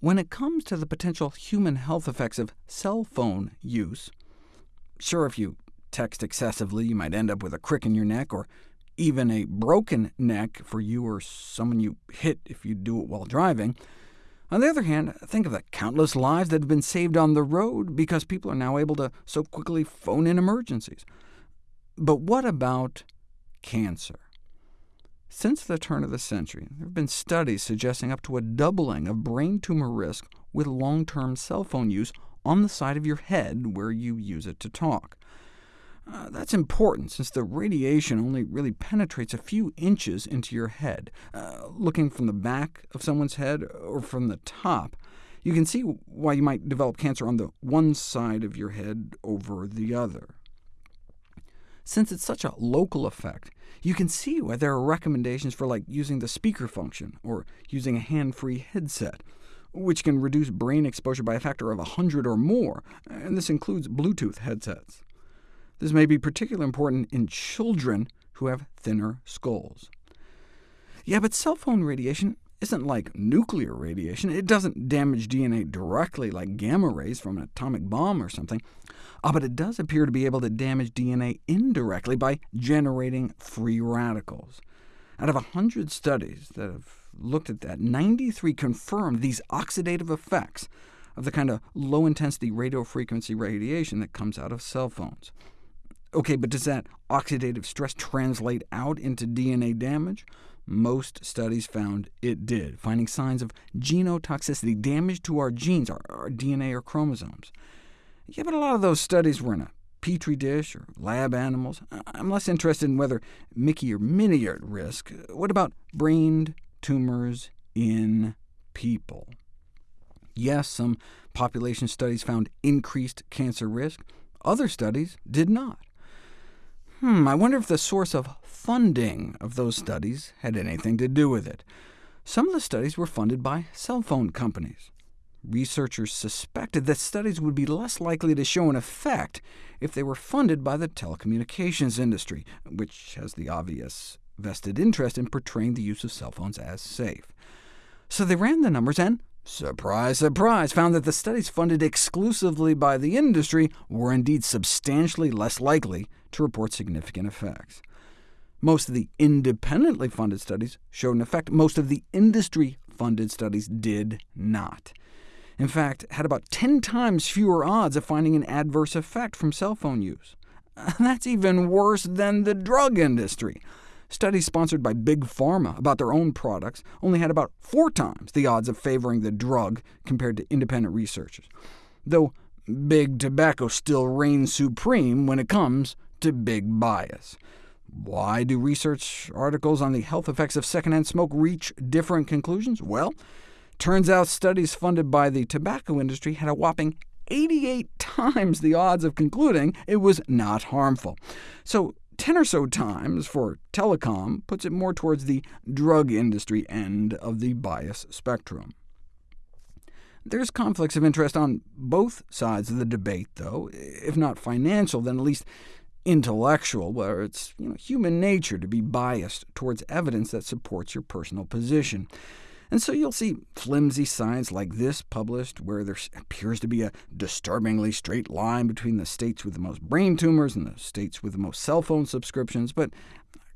when it comes to the potential human health effects of cell phone use, sure, if you text excessively, you might end up with a crick in your neck, or even a broken neck for you or someone you hit if you do it while driving. On the other hand, think of the countless lives that have been saved on the road because people are now able to so quickly phone in emergencies. But what about cancer? Since the turn of the century, there have been studies suggesting up to a doubling of brain tumor risk with long-term cell phone use on the side of your head where you use it to talk. Uh, that's important, since the radiation only really penetrates a few inches into your head. Uh, looking from the back of someone's head or from the top, you can see why you might develop cancer on the one side of your head over the other. Since it's such a local effect, you can see why there are recommendations for like using the speaker function, or using a hand-free headset, which can reduce brain exposure by a factor of 100 or more, and this includes Bluetooth headsets. This may be particularly important in children who have thinner skulls. Yeah, but cell phone radiation isn't like nuclear radiation. It doesn't damage DNA directly like gamma rays from an atomic bomb or something. Ah, but it does appear to be able to damage DNA indirectly by generating free radicals. Out of 100 studies that have looked at that, 93 confirmed these oxidative effects of the kind of low-intensity radiofrequency radiation that comes out of cell phones. OK, but does that oxidative stress translate out into DNA damage? Most studies found it did, finding signs of genotoxicity, damage to our genes, our, our DNA or chromosomes. Yeah, but a lot of those studies were in a petri dish or lab animals. I'm less interested in whether Mickey or Minnie are at risk. What about brain tumors in people? Yes, some population studies found increased cancer risk. Other studies did not. Hmm, I wonder if the source of funding of those studies had anything to do with it. Some of the studies were funded by cell phone companies. Researchers suspected that studies would be less likely to show an effect if they were funded by the telecommunications industry, which has the obvious vested interest in portraying the use of cell phones as safe. So they ran the numbers and Surprise, surprise, found that the studies funded exclusively by the industry were indeed substantially less likely to report significant effects. Most of the independently funded studies showed an effect. Most of the industry-funded studies did not. In fact, had about 10 times fewer odds of finding an adverse effect from cell phone use. That's even worse than the drug industry. Studies sponsored by Big Pharma about their own products only had about four times the odds of favoring the drug compared to independent researchers, though Big Tobacco still reigns supreme when it comes to big bias. Why do research articles on the health effects of secondhand smoke reach different conclusions? Well, turns out studies funded by the tobacco industry had a whopping 88 times the odds of concluding it was not harmful. So 10 or so times for telecom puts it more towards the drug industry end of the bias spectrum. There's conflicts of interest on both sides of the debate, though, if not financial, then at least intellectual, where it's you know, human nature to be biased towards evidence that supports your personal position. And so you'll see flimsy science like this published, where there appears to be a disturbingly straight line between the states with the most brain tumors and the states with the most cell phone subscriptions, but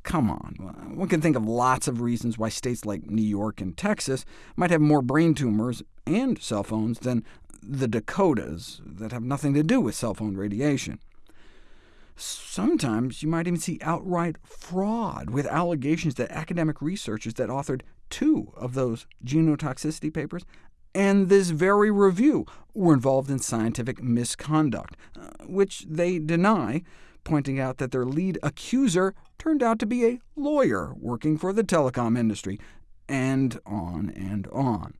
come on. One can think of lots of reasons why states like New York and Texas might have more brain tumors and cell phones than the Dakotas that have nothing to do with cell phone radiation. Sometimes you might even see outright fraud, with allegations that academic researchers that authored two of those genotoxicity papers and this very review were involved in scientific misconduct, uh, which they deny, pointing out that their lead accuser turned out to be a lawyer working for the telecom industry, and on and on.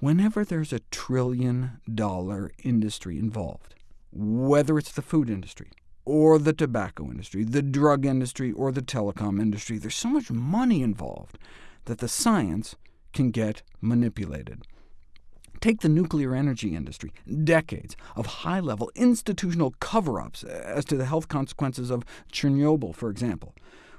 Whenever there's a trillion-dollar industry involved, whether it's the food industry, or the tobacco industry, the drug industry, or the telecom industry, there's so much money involved that the science can get manipulated. Take the nuclear energy industry, decades of high-level institutional cover-ups as to the health consequences of Chernobyl, for example,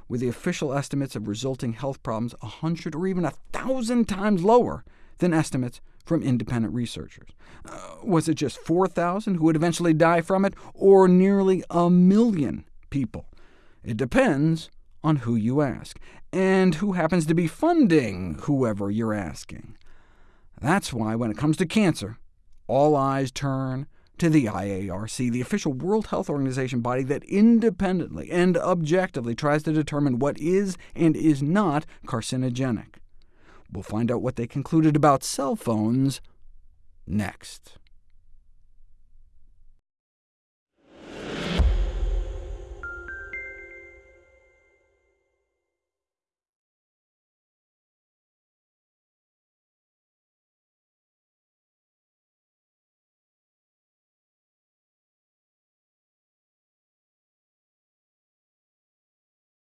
with the official estimates of resulting health problems a hundred or even a thousand times lower than estimates from independent researchers. Uh, was it just 4,000 who would eventually die from it, or nearly a million people? It depends on who you ask, and who happens to be funding whoever you're asking. That's why when it comes to cancer, all eyes turn to the IARC, the official World Health Organization body that independently and objectively tries to determine what is and is not carcinogenic. We'll find out what they concluded about cell phones next.